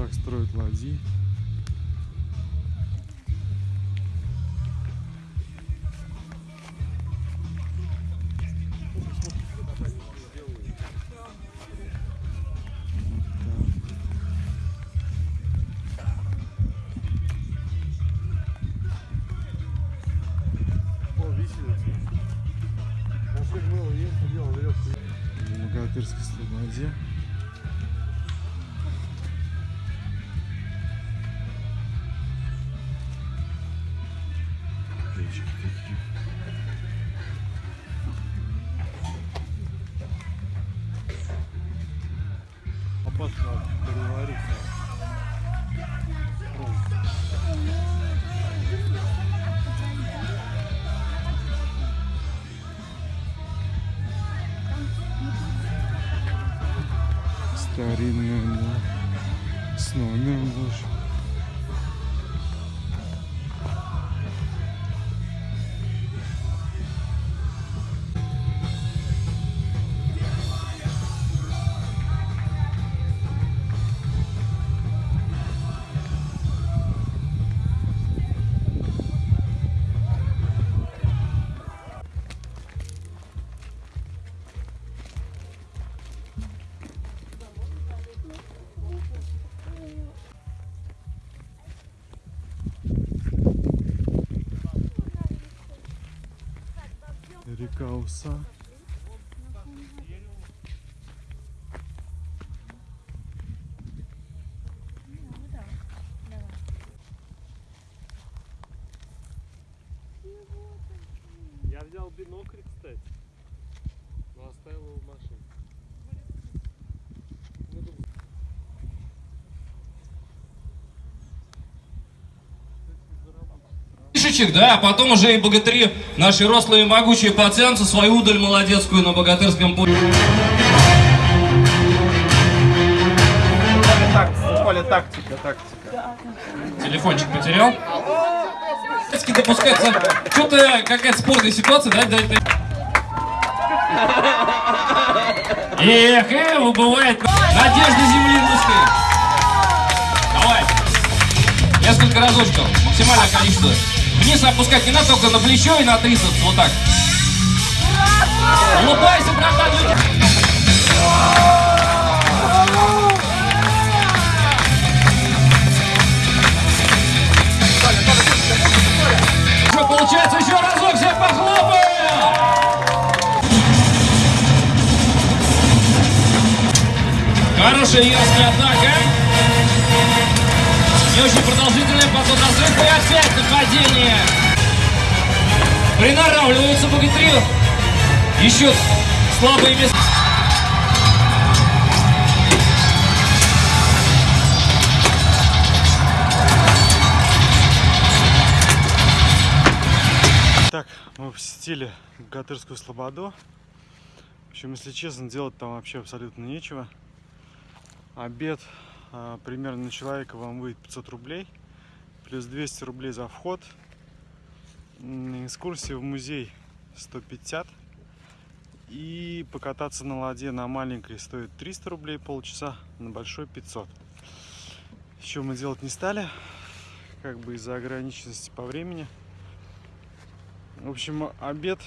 так строят ладьи. Опасно перевариться. Старинная, да. С номером даже. Река Уса. Я взял бинокль, кстати. Но оставил его в машине. Шишечек, да, а потом уже и богатыри, наши рослые и могучие пацанцы, свою удаль молодецкую на богатырском поле. Поле тактика, тактика. Телефончик потерял. Детский допускается. Что-то какая-то спорная ситуация, да? да, да. Эх, э, бывает. Надежда земли русской. Давай. Несколько разочков. Максимальное количество. Вниз опускать не надо, только на плечо и на трицепс. Вот так. Улыбайся, братан. Что получается? Еще разок всех похлопаем! Хорошая яркая атака. Не очень продолжительная, потом разведка и опять нападение. Приноравливаются богатыри. Ищут слабые места. Так, мы посетили Гатырскую Слободу. В общем, если честно, делать там вообще абсолютно нечего. Обед примерно на человека вам выйдет 500 рублей. Плюс 200 рублей за вход. Экскурсия в музей 150. И покататься на ладье на маленькой стоит 300 рублей полчаса, на большой 500. Еще мы делать не стали, как бы из-за ограниченности по времени. В общем, обед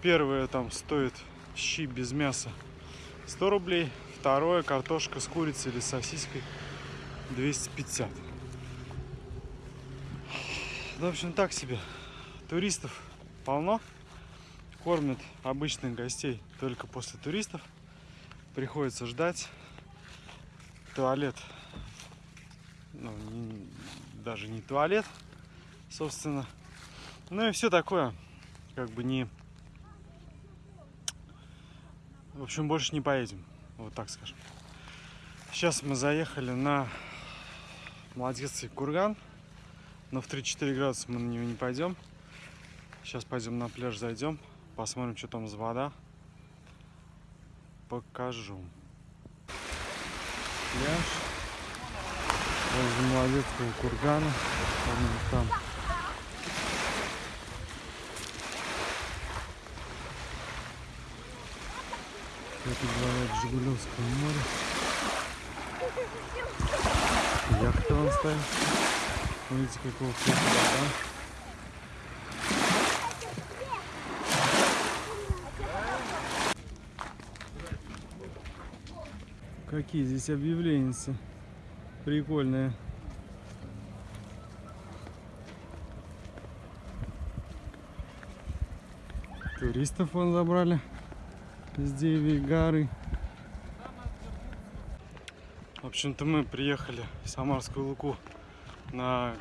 первое там стоит щи без мяса 100 рублей, второе картошка с курицей или сосиской 250. Ну, в общем, так себе. Туристов полно. Кормят обычных гостей только после туристов. Приходится ждать. Туалет. Ну, не- даже не туалет, собственно. Ну и все такое. Как бы не... В общем, больше не поедем. Вот так скажем. Сейчас мы заехали на Молодецкий курган. Но в 3-4 градуса мы на него не пойдем. Сейчас пойдем на пляж, зайдем. Посмотрим, что там за вода. Покажу. Пляж. Возле Молодецкого кургана. По-моему, Это говорят Жигулевское море. яхта вон стоит. Видите, какого цвета вода. Какие здесь объявления прикольные. Туристов вон забрали с Девей горы. В общем-то мы приехали в Самарскую Луку на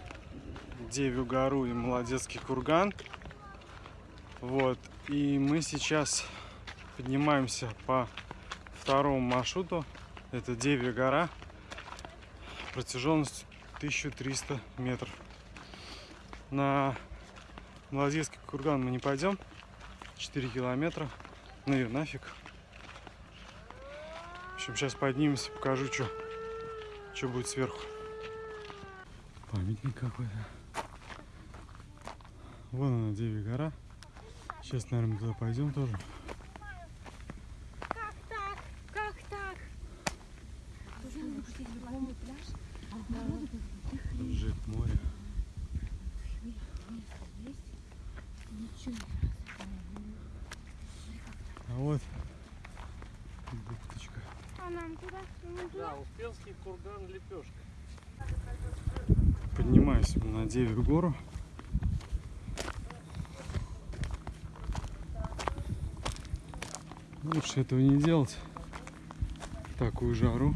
Девью гору и Молодецкий курган. Вот. И мы сейчас поднимаемся по второму маршруту. Это Девья гора. Протяженность 1300 метров. На Молодецкий курган мы не пойдем. 4 километра. Ну и нафиг. В общем, сейчас поднимемся, покажу, что что будет сверху. Памятник какой-то. Вон она, Деви гора. Сейчас, наверное, туда пойдем тоже. Как так? Как так? Жик море. А вот бухточка. А нам туда? Да, Успенский курган лепешка. Поднимаюсь на Девью гору. Лучше этого не делать. в Такую жару.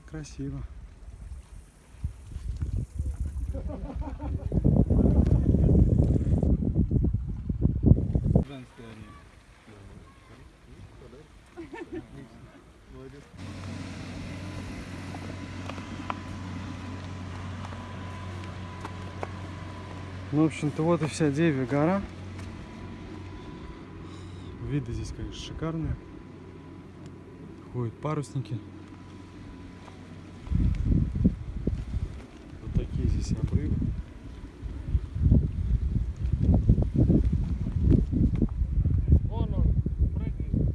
Так красиво. Ну, в общем-то, вот и вся Девя гора. Виды здесь, конечно, шикарные. Ходят парусники. Вот такие здесь обрывы. Вон он, прыгает.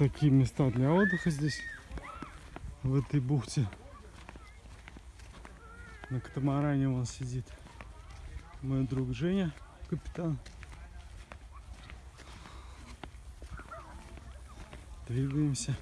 Такие места для отдыха здесь, в этой бухте. На катамаране он сидит. Мой друг Женя, капитан. Двигаемся.